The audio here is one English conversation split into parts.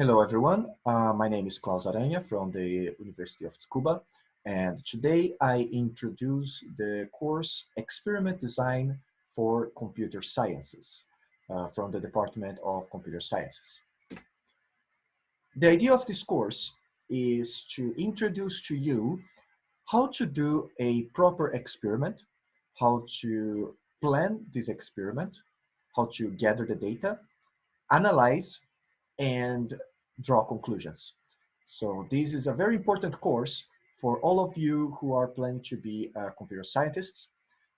Hello, everyone. Uh, my name is Claus Aranha from the University of Tsukuba, and today I introduce the course Experiment Design for Computer Sciences uh, from the Department of Computer Sciences. The idea of this course is to introduce to you how to do a proper experiment, how to plan this experiment, how to gather the data, analyze, and draw conclusions. So this is a very important course for all of you who are planning to be uh, computer scientists.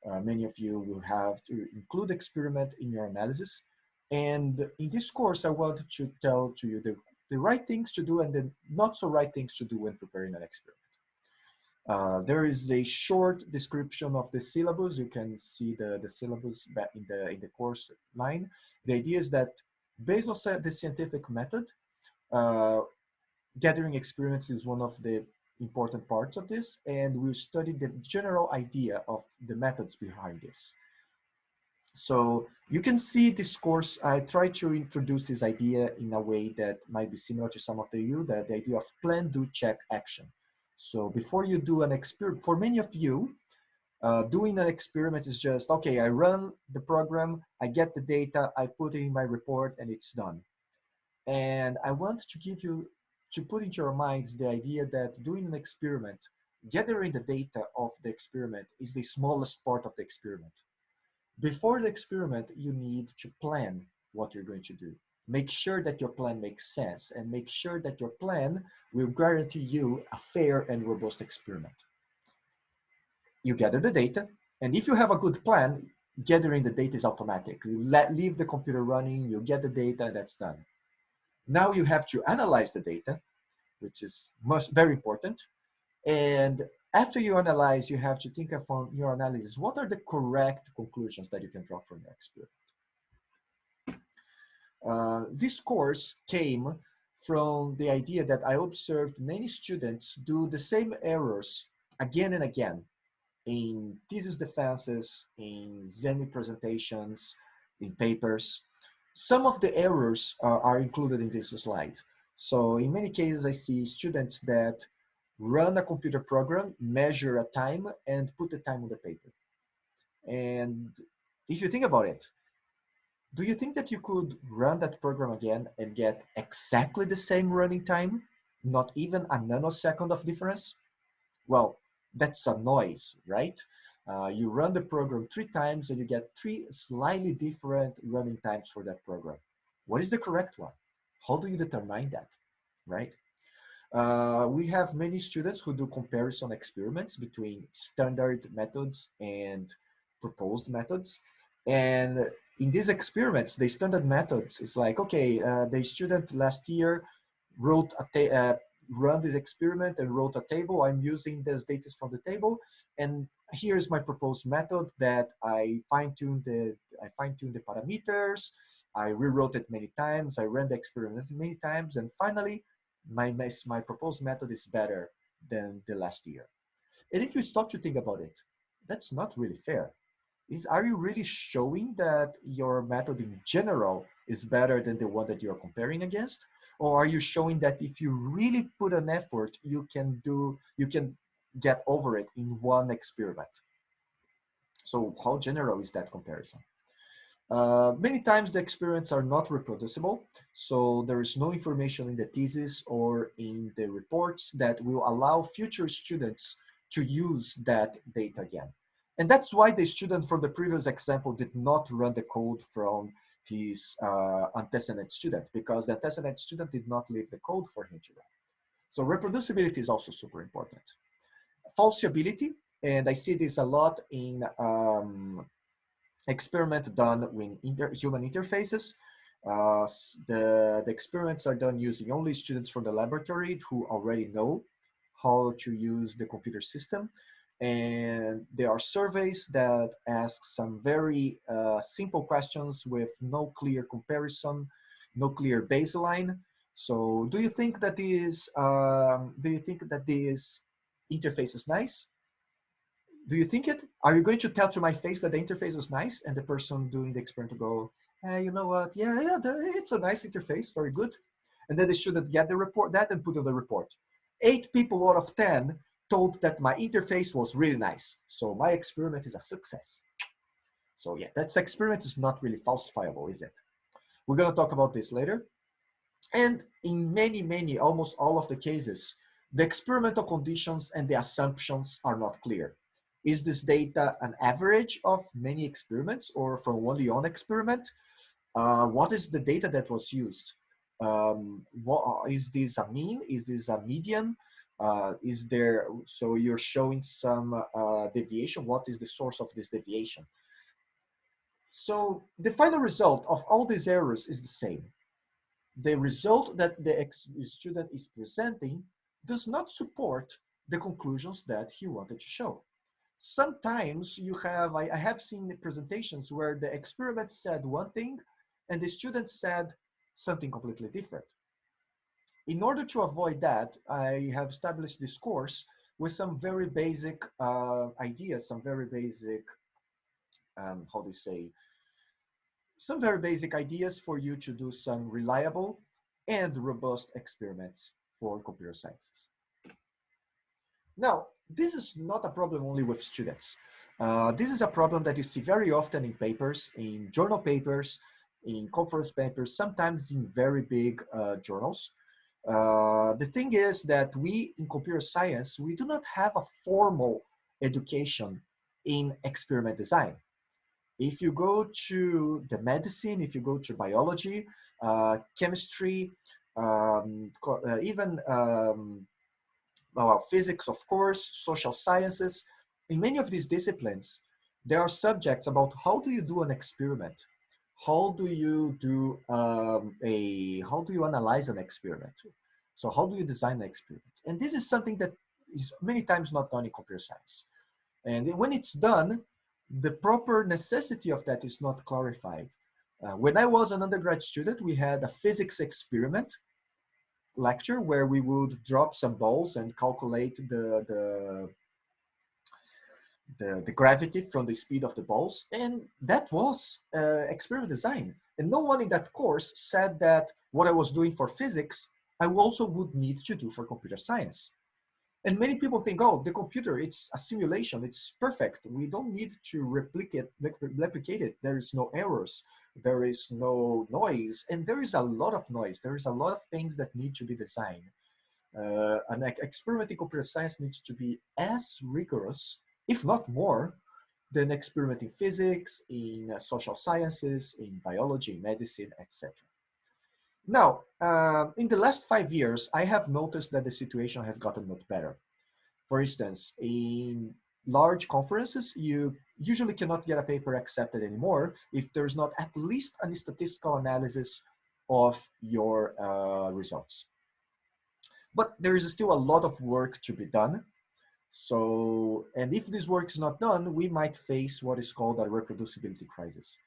Uh, many of you will have to include experiment in your analysis. And in this course, I want to tell to you the, the right things to do and the not so right things to do when preparing an experiment. Uh, there is a short description of the syllabus. You can see the, the syllabus in the, in the course line. The idea is that based on the scientific method, gathering experience is one of the important parts of this, and we'll study the general idea of the methods behind this. So you can see this course, I try to introduce this idea in a way that might be similar to some of the you, the, the idea of plan, do, check, action. So before you do an experiment, for many of you, uh, doing an experiment is just, okay, I run the program, I get the data, I put it in my report, and it's done. And I want to give you, to put into your minds the idea that doing an experiment, gathering the data of the experiment is the smallest part of the experiment. Before the experiment, you need to plan what you're going to do. Make sure that your plan makes sense and make sure that your plan will guarantee you a fair and robust experiment. You gather the data, and if you have a good plan, gathering the data is automatic. You let, leave the computer running, you get the data, that's done. Now you have to analyze the data, which is most, very important. And after you analyze, you have to think of from your analysis, what are the correct conclusions that you can draw from your experiment? Uh, this course came from the idea that I observed many students do the same errors again and again in thesis defenses, in Zemi presentations, in papers. Some of the errors are, are included in this slide. So in many cases, I see students that run a computer program, measure a time, and put the time on the paper. And if you think about it, do you think that you could run that program again and get exactly the same running time? Not even a nanosecond of difference? Well, that's a noise, right? Uh, you run the program three times and you get three slightly different running times for that program. What is the correct one? How do you determine that, right? Uh, we have many students who do comparison experiments between standard methods and proposed methods. And in these experiments, the standard methods is like, okay, uh, the student last year wrote a uh, run this experiment and wrote a table. I'm using this data from the table. And here's my proposed method that I fine-tuned the, I fine-tuned the parameters. I rewrote it many times. I ran the experiment many times. And finally, my, my proposed method is better than the last year. And if you stop to think about it, that's not really fair. Is, are you really showing that your method in general is better than the one that you're comparing against? Or are you showing that if you really put an effort, you can do, you can get over it in one experiment? So how general is that comparison? Uh, many times the experiments are not reproducible, so there is no information in the thesis or in the reports that will allow future students to use that data again. And that's why the student from the previous example did not run the code from his uh, antecedent student because the antecedent student did not leave the code for him to run. So reproducibility is also super important. Falsibility, and I see this a lot in um, experiment done with inter human interfaces. Uh, the, the experiments are done using only students from the laboratory who already know how to use the computer system. And there are surveys that ask some very uh, simple questions with no clear comparison, no clear baseline. So do you think that this, um, do you think that this interface is nice? Do you think it? Are you going to tell to my face that the interface is nice? And the person doing the experiment will go, you know what? Yeah, yeah, it's a nice interface, very good. And then the student get the report, that and put on the report. Eight people out of 10 told that my interface was really nice. So my experiment is a success. So yeah, that experiment is not really falsifiable, is it? We're gonna talk about this later. And in many, many, almost all of the cases, the experimental conditions and the assumptions are not clear. Is this data an average of many experiments or from only one experiment? Uh, what is the data that was used? Um, what, is this a mean? Is this a median? Uh, is there, so you're showing some uh, deviation. What is the source of this deviation? So the final result of all these errors is the same. The result that the student is presenting does not support the conclusions that he wanted to show. Sometimes you have, I, I have seen presentations where the experiment said one thing and the student said something completely different. In order to avoid that, I have established this course with some very basic uh, ideas, some very basic, um, how do you say, some very basic ideas for you to do some reliable and robust experiments for computer sciences. Now, this is not a problem only with students. Uh, this is a problem that you see very often in papers, in journal papers, in conference papers, sometimes in very big uh, journals. Uh, the thing is that we in computer science, we do not have a formal education in experiment design. If you go to the medicine, if you go to biology, uh, chemistry, um, uh, even um, well, physics, of course, social sciences. In many of these disciplines, there are subjects about how do you do an experiment? How do you do um, a, how do you analyze an experiment? So how do you design an experiment? And this is something that is many times not done in computer science. And when it's done, the proper necessity of that is not clarified. Uh, when I was an undergrad student, we had a physics experiment lecture where we would drop some balls and calculate the, the, the, the gravity from the speed of the balls. And that was uh, experiment design. And no one in that course said that what I was doing for physics, I also would need to do for computer science. And many people think, oh, the computer, it's a simulation, it's perfect. We don't need to replicate, replicate it. There is no errors there is no noise, and there is a lot of noise. There is a lot of things that need to be designed. Uh, an experiment in computer science needs to be as rigorous, if not more, than experiment in physics, in uh, social sciences, in biology, medicine, etc. Now, uh, in the last five years, I have noticed that the situation has gotten much better. For instance, in large conferences, you usually cannot get a paper accepted anymore if there's not at least a statistical analysis of your uh, results. But there is still a lot of work to be done. So, and if this work is not done, we might face what is called a reproducibility crisis.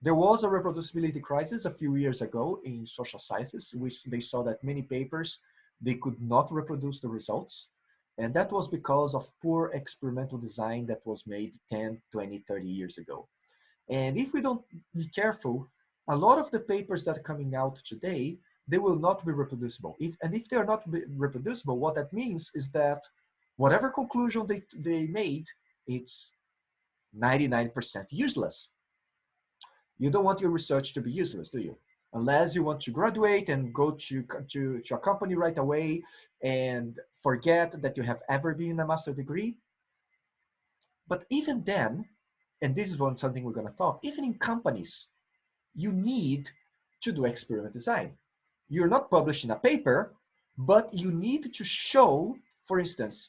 There was a reproducibility crisis a few years ago in social sciences, which they saw that many papers, they could not reproduce the results. And that was because of poor experimental design that was made 10, 20, 30 years ago. And if we don't be careful, a lot of the papers that are coming out today, they will not be reproducible. If, and if they're not reproducible, what that means is that whatever conclusion they, they made, it's 99% useless. You don't want your research to be useless, do you? unless you want to graduate and go to, to, to a company right away and forget that you have ever been a master degree. But even then, and this is one something we're going to talk, even in companies, you need to do experiment design. You're not publishing a paper, but you need to show, for instance,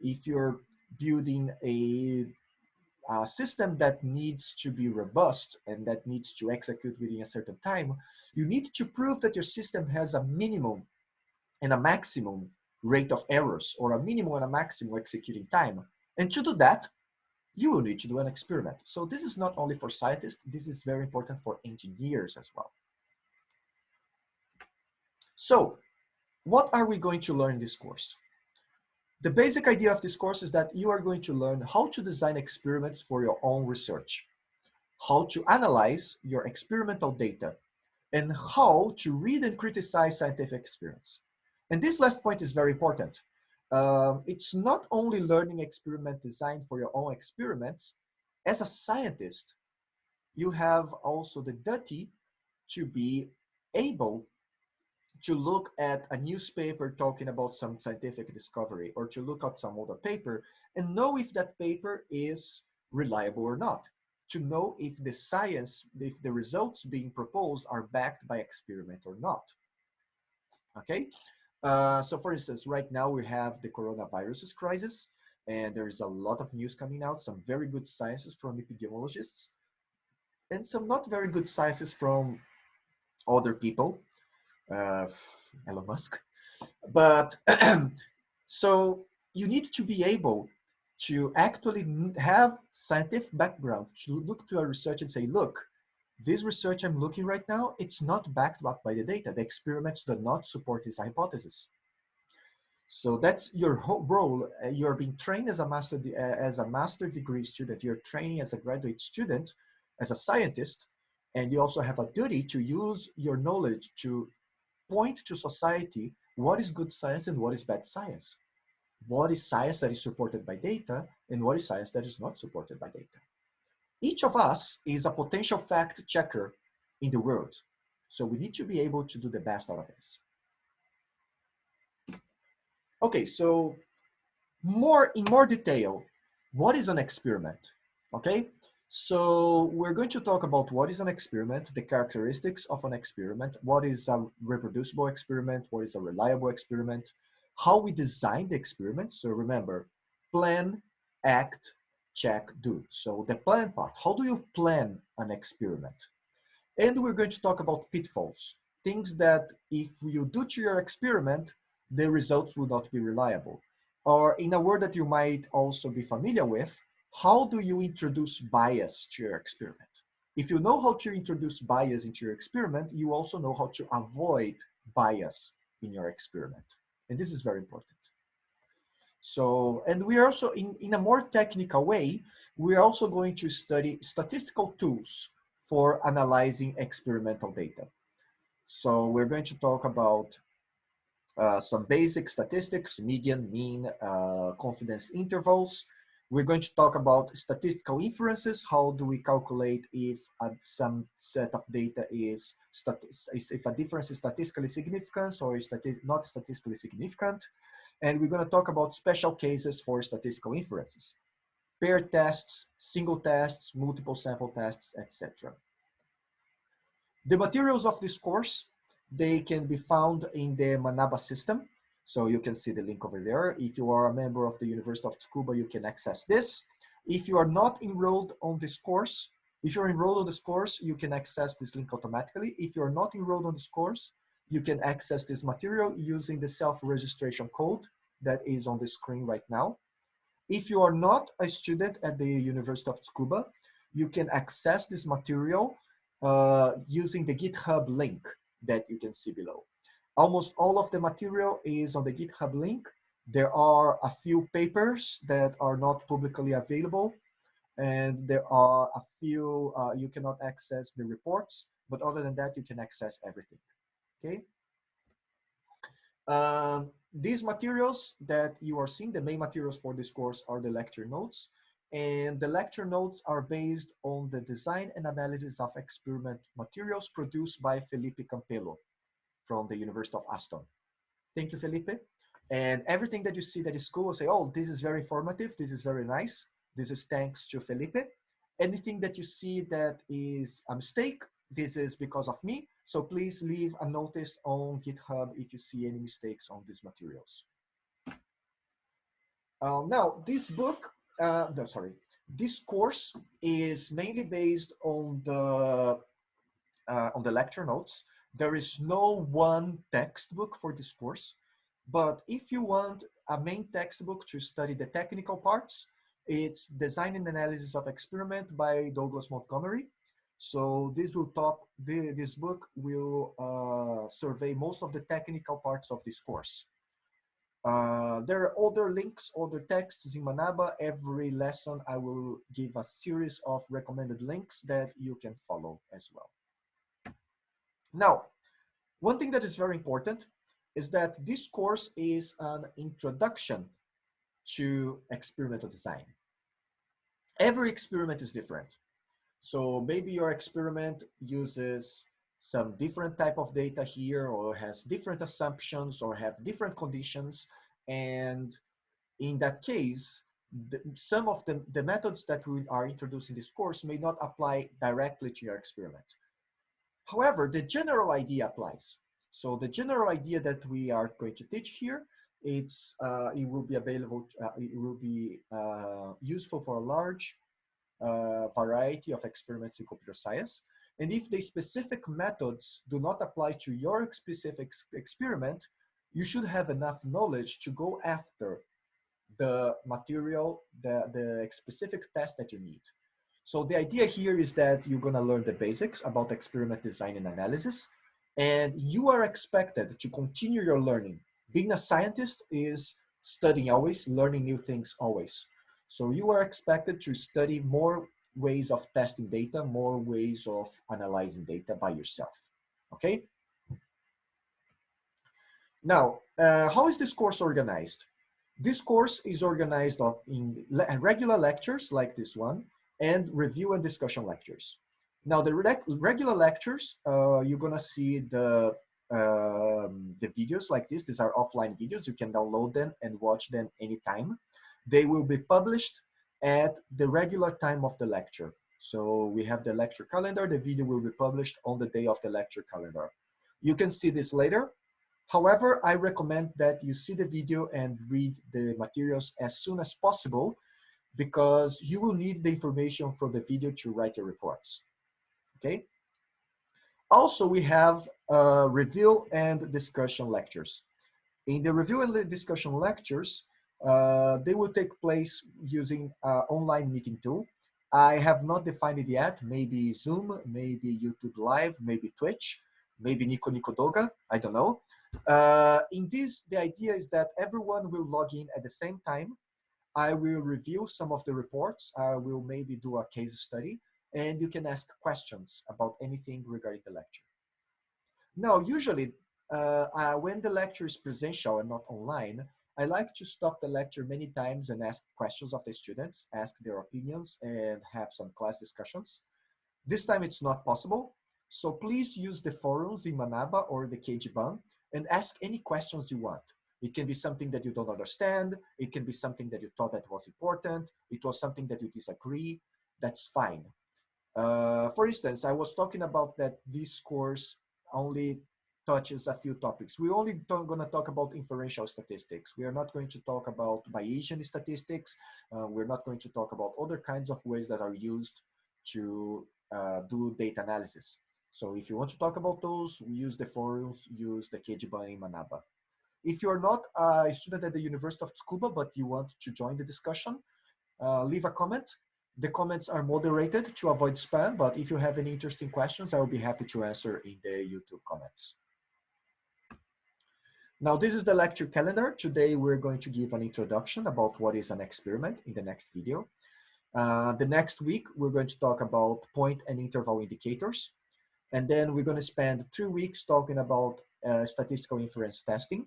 if you're building a a system that needs to be robust and that needs to execute within a certain time, you need to prove that your system has a minimum and a maximum rate of errors or a minimum and a maximum executing time. And to do that, you will need to do an experiment. So this is not only for scientists, this is very important for engineers as well. So what are we going to learn in this course? The basic idea of this course is that you are going to learn how to design experiments for your own research, how to analyze your experimental data, and how to read and criticize scientific experiments. And this last point is very important. Um, it's not only learning experiment design for your own experiments. As a scientist, you have also the duty to be able to look at a newspaper talking about some scientific discovery or to look at some other paper and know if that paper is reliable or not. To know if the science, if the results being proposed are backed by experiment or not. Okay, uh, so for instance, right now we have the coronavirus crisis and there's a lot of news coming out, some very good sciences from epidemiologists and some not very good sciences from other people, uh, Elon Musk. But so you need to be able to actually have scientific background, to look to a research and say, look, this research I'm looking right now, it's not backed up by the data. The experiments do not support this hypothesis. So that's your whole role. Uh, you're being trained as a master uh, as a master degree student. You're training as a graduate student, as a scientist, and you also have a duty to use your knowledge to point to society what is good science and what is bad science what is science that is supported by data and what is science that is not supported by data. Each of us is a potential fact checker in the world. So we need to be able to do the best out of this. Okay, so more in more detail, what is an experiment? Okay, so we're going to talk about what is an experiment, the characteristics of an experiment, what is a reproducible experiment, what is a reliable experiment, how we design the experiment. So remember, plan, act, check, do. So the plan part, how do you plan an experiment? And we're going to talk about pitfalls, things that if you do to your experiment, the results will not be reliable. Or in a word that you might also be familiar with, how do you introduce bias to your experiment? If you know how to introduce bias into your experiment, you also know how to avoid bias in your experiment. And this is very important. So, and we are also, in, in a more technical way, we're also going to study statistical tools for analyzing experimental data. So we're going to talk about uh, some basic statistics, median, mean, uh, confidence intervals, we're going to talk about statistical inferences. How do we calculate if uh, some set of data is, if a difference is statistically significant or is stati not statistically significant. And we're going to talk about special cases for statistical inferences. Paired tests, single tests, multiple sample tests, etc. The materials of this course, they can be found in the Manaba system. So you can see the link over there. If you are a member of the University of Tsukuba, you can access this. If you are not enrolled on this course, if you're enrolled on this course, you can access this link automatically. If you're not enrolled on this course, you can access this material using the self-registration code that is on the screen right now. If you are not a student at the University of Tsukuba, you can access this material uh, using the GitHub link that you can see below. Almost all of the material is on the GitHub link. There are a few papers that are not publicly available and there are a few, uh, you cannot access the reports, but other than that, you can access everything, okay? Um, these materials that you are seeing, the main materials for this course are the lecture notes. And the lecture notes are based on the design and analysis of experiment materials produced by Felipe Campelo from the University of Aston. Thank you, Felipe. And everything that you see that is cool, say, oh, this is very informative, this is very nice. This is thanks to Felipe. Anything that you see that is a mistake, this is because of me. So please leave a notice on GitHub if you see any mistakes on these materials. Uh, now, this book, uh, no, sorry, this course is mainly based on the uh, on the lecture notes. There is no one textbook for this course, but if you want a main textbook to study the technical parts, it's Design and Analysis of Experiment by Douglas Montgomery. So this will talk, the, this book will uh, survey most of the technical parts of this course. Uh, there are other links, other texts in Manaba. Every lesson I will give a series of recommended links that you can follow as well. Now, one thing that is very important is that this course is an introduction to experimental design. Every experiment is different. So maybe your experiment uses some different type of data here or has different assumptions or have different conditions. And in that case, the, some of the, the methods that we are introducing this course may not apply directly to your experiment. However, the general idea applies. So the general idea that we are going to teach here, it's, uh, it will be available, uh, it will be uh, useful for a large uh, variety of experiments in computer science. And if the specific methods do not apply to your specific experiment, you should have enough knowledge to go after the material, the, the specific test that you need. So the idea here is that you're gonna learn the basics about experiment design and analysis, and you are expected to continue your learning. Being a scientist is studying always, learning new things always. So you are expected to study more ways of testing data, more ways of analyzing data by yourself, okay? Now, uh, how is this course organized? This course is organized in regular lectures like this one, and review and discussion lectures. Now the regular lectures, uh, you're gonna see the um, the videos like this. These are offline videos. You can download them and watch them anytime. They will be published at the regular time of the lecture. So we have the lecture calendar. The video will be published on the day of the lecture calendar. You can see this later. However, I recommend that you see the video and read the materials as soon as possible because you will need the information from the video to write your reports, okay? Also, we have uh, review and discussion lectures. In the review and discussion lectures, uh, they will take place using uh, online meeting tool. I have not defined it yet, maybe Zoom, maybe YouTube Live, maybe Twitch, maybe Nico Nico Doga, I don't know. Uh, in this, the idea is that everyone will log in at the same time I will review some of the reports. I will maybe do a case study and you can ask questions about anything regarding the lecture. Now, usually uh, uh, when the lecture is presential and not online, I like to stop the lecture many times and ask questions of the students, ask their opinions and have some class discussions. This time it's not possible. So please use the forums in Manaba or the keijiban and ask any questions you want. It can be something that you don't understand. It can be something that you thought that was important. It was something that you disagree. That's fine. Uh, for instance, I was talking about that this course only touches a few topics. We're only going to talk about inferential statistics. We are not going to talk about Bayesian statistics. Uh, we're not going to talk about other kinds of ways that are used to uh, do data analysis. So if you want to talk about those, use the forums, use the keijiban in Manaba. If you're not a student at the University of Tsukuba, but you want to join the discussion, uh, leave a comment. The comments are moderated to avoid spam, but if you have any interesting questions, I will be happy to answer in the YouTube comments. Now, this is the lecture calendar. Today, we're going to give an introduction about what is an experiment in the next video. Uh, the next week, we're going to talk about point and interval indicators. And then we're going to spend two weeks talking about uh, statistical inference testing.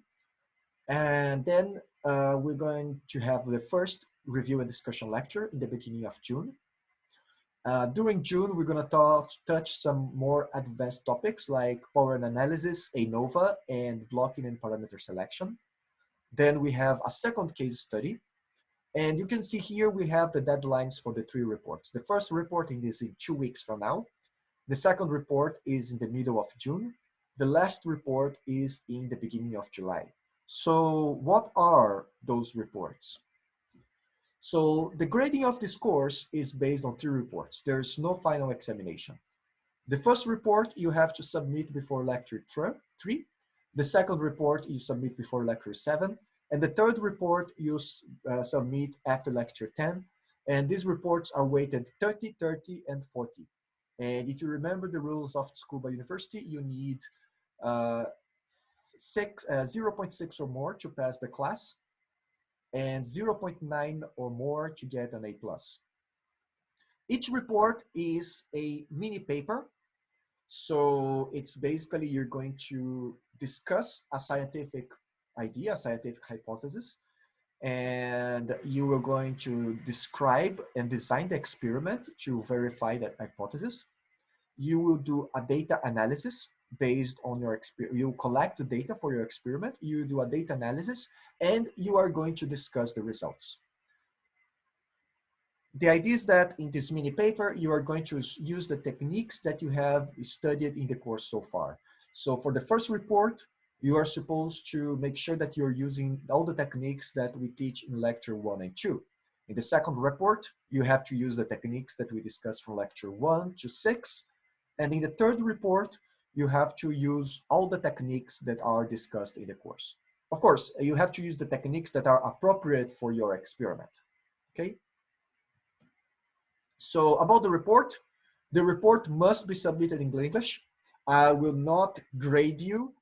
And then uh, we're going to have the first review and discussion lecture in the beginning of June. Uh, during June, we're going to touch some more advanced topics like power analysis, ANOVA, and blocking and parameter selection. Then we have a second case study. And you can see here we have the deadlines for the three reports. The first reporting is in two weeks from now. The second report is in the middle of June. The last report is in the beginning of July. So what are those reports? So the grading of this course is based on three reports. There's no final examination. The first report you have to submit before lecture three. The second report you submit before lecture seven. And the third report you uh, submit after lecture 10. And these reports are weighted 30, 30, and 40. And if you remember the rules of Tsukuba University, you need uh, six, uh, 0.6 or more to pass the class and 0.9 or more to get an A+. plus. Each report is a mini paper. So it's basically you're going to discuss a scientific idea, a scientific hypothesis, and you are going to describe and design the experiment to verify that hypothesis. You will do a data analysis based on your experience. You collect the data for your experiment, you do a data analysis, and you are going to discuss the results. The idea is that in this mini paper, you are going to use the techniques that you have studied in the course so far. So for the first report, you are supposed to make sure that you're using all the techniques that we teach in lecture one and two. In the second report, you have to use the techniques that we discussed from lecture one to six. And in the third report, you have to use all the techniques that are discussed in the course. Of course, you have to use the techniques that are appropriate for your experiment, okay? So about the report, the report must be submitted in English. I will not grade you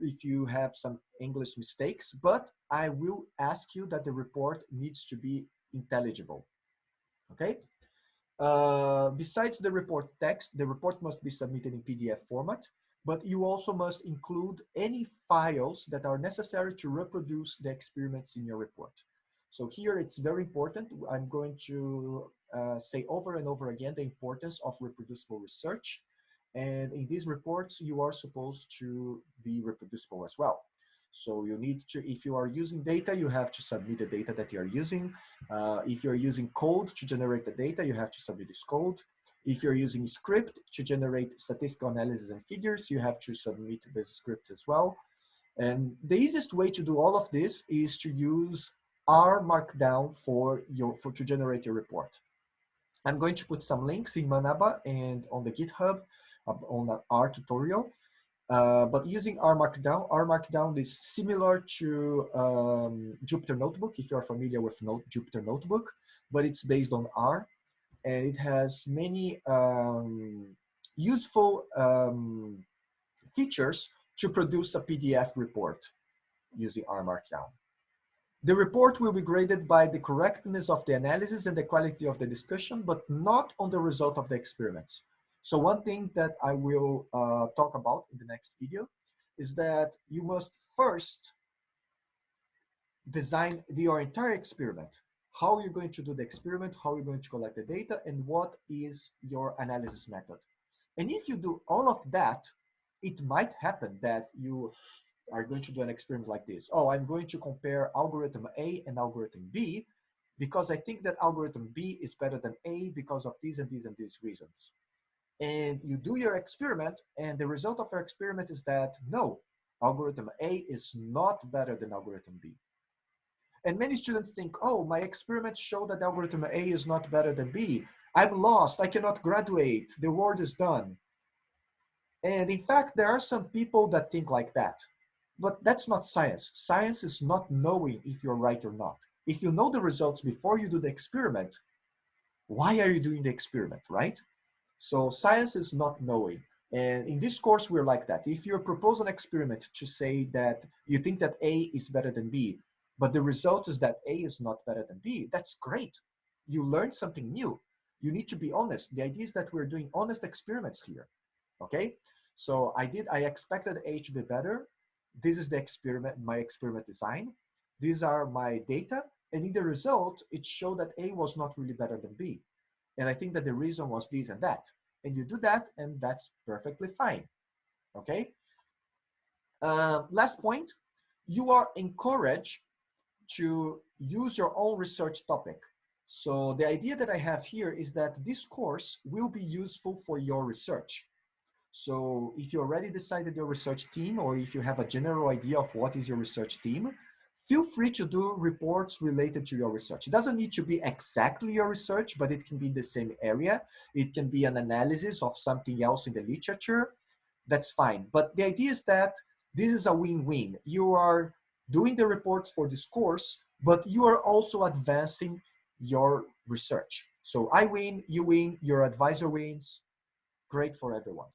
if you have some English mistakes, but I will ask you that the report needs to be intelligible, okay? Uh, besides the report text, the report must be submitted in PDF format, but you also must include any files that are necessary to reproduce the experiments in your report. So here it's very important. I'm going to uh, say over and over again the importance of reproducible research. And in these reports, you are supposed to be reproducible as well. So you need to, if you are using data, you have to submit the data that you are using. Uh, if you're using code to generate the data, you have to submit this code. If you're using script to generate statistical analysis and figures, you have to submit the script as well. And the easiest way to do all of this is to use R Markdown for your for to generate your report. I'm going to put some links in Manaba and on the GitHub uh, on the R tutorial. Uh, but using R Markdown, R Markdown is similar to um, Jupyter Notebook, if you're familiar with Jupyter Notebook, but it's based on R. And it has many um, useful um, features to produce a PDF report using R Markdown. The report will be graded by the correctness of the analysis and the quality of the discussion, but not on the result of the experiments. So one thing that I will uh, talk about in the next video is that you must first design your entire experiment. How you're going to do the experiment, how you're going to collect the data, and what is your analysis method. And if you do all of that, it might happen that you are going to do an experiment like this. Oh, I'm going to compare algorithm A and algorithm B because I think that algorithm B is better than A because of these and these and these reasons. And you do your experiment and the result of your experiment is that no, algorithm A is not better than algorithm B. And many students think, oh, my experiments show that algorithm A is not better than B. I'm lost, I cannot graduate, the world is done. And in fact, there are some people that think like that. But that's not science. Science is not knowing if you're right or not. If you know the results before you do the experiment, why are you doing the experiment, right? So science is not knowing. And in this course, we're like that. If you propose an experiment to say that you think that A is better than B, but the result is that A is not better than B, that's great. You learned something new. You need to be honest. The idea is that we're doing honest experiments here, okay? So I did, I expected A to be better this is the experiment, my experiment design. These are my data. And in the result, it showed that A was not really better than B. And I think that the reason was this and that. And you do that, and that's perfectly fine. Okay? Uh, last point, you are encouraged to use your own research topic. So the idea that I have here is that this course will be useful for your research. So if you already decided your research team or if you have a general idea of what is your research team, feel free to do reports related to your research. It doesn't need to be exactly your research, but it can be the same area. It can be an analysis of something else in the literature. That's fine. But the idea is that this is a win-win. You are doing the reports for this course, but you are also advancing your research. So I win, you win, your advisor wins. Great for everyone.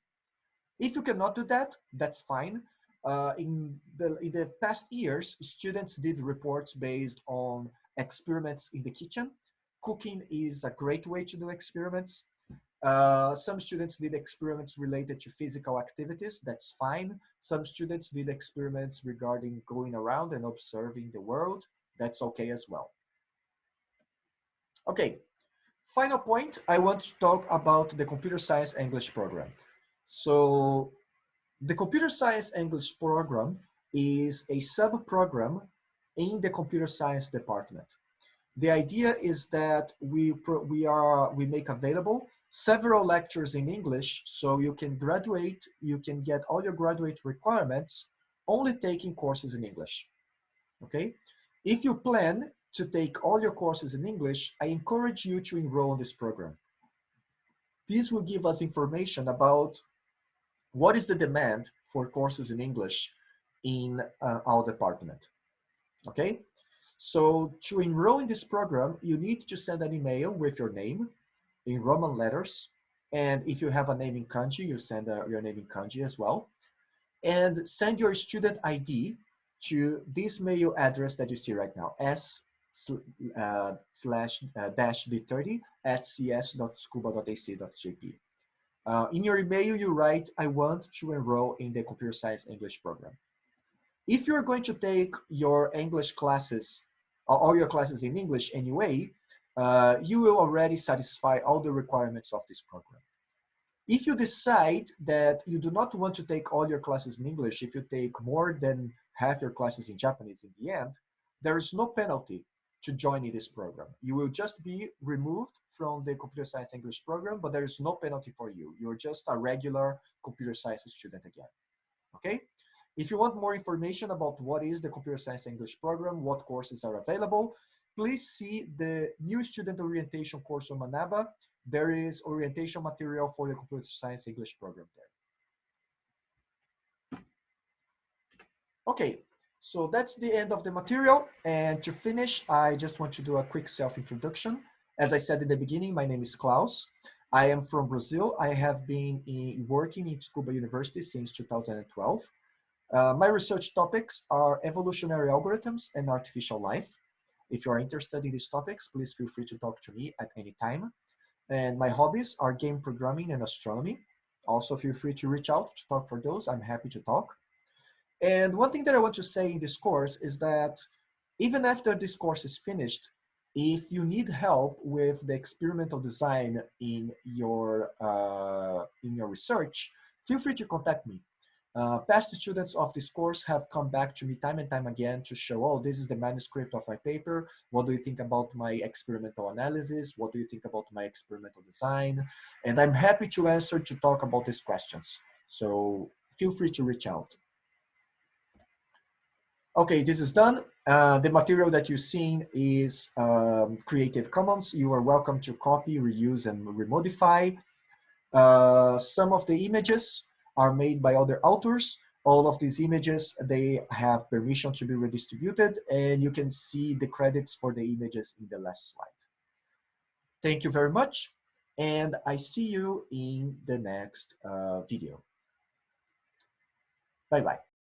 If you cannot do that, that's fine. Uh, in, the, in the past years, students did reports based on experiments in the kitchen. Cooking is a great way to do experiments. Uh, some students did experiments related to physical activities, that's fine. Some students did experiments regarding going around and observing the world, that's okay as well. Okay, final point, I want to talk about the computer science English program. So the computer science English program is a sub-program in the computer science department. The idea is that we, we, are, we make available several lectures in English so you can graduate, you can get all your graduate requirements only taking courses in English, okay? If you plan to take all your courses in English, I encourage you to enroll in this program. This will give us information about what is the demand for courses in English in uh, our department, okay? So to enroll in this program, you need to send an email with your name in Roman letters. And if you have a name in kanji, you send uh, your name in kanji as well. And send your student ID to this mail address that you see right now, s uh, slash uh, dash d30 at cs.tsukuba.ac.jp. Uh, in your email, you write, I want to enroll in the computer science English program. If you're going to take your English classes, all your classes in English anyway, uh, you will already satisfy all the requirements of this program. If you decide that you do not want to take all your classes in English, if you take more than half your classes in Japanese in the end, there is no penalty to joining this program. You will just be removed from the computer science English program, but there is no penalty for you. You're just a regular computer science student again, okay? If you want more information about what is the computer science English program, what courses are available, please see the new student orientation course on Manaba. There is orientation material for the computer science English program there. Okay, so that's the end of the material. And to finish, I just want to do a quick self-introduction. As I said in the beginning, my name is Claus. I am from Brazil. I have been in, working in Tsukuba University since 2012. Uh, my research topics are evolutionary algorithms and artificial life. If you are interested in these topics, please feel free to talk to me at any time. And my hobbies are game programming and astronomy. Also feel free to reach out to talk for those. I'm happy to talk. And one thing that I want to say in this course is that even after this course is finished, if you need help with the experimental design in your, uh, in your research, feel free to contact me. Uh, past students of this course have come back to me time and time again to show, oh, this is the manuscript of my paper. What do you think about my experimental analysis? What do you think about my experimental design? And I'm happy to answer to talk about these questions. So feel free to reach out. Okay, this is done. Uh, the material that you've seen is um, Creative Commons. You are welcome to copy, reuse, and remodify. Uh, some of the images are made by other authors. All of these images, they have permission to be redistributed and you can see the credits for the images in the last slide. Thank you very much and I see you in the next uh, video. Bye-bye.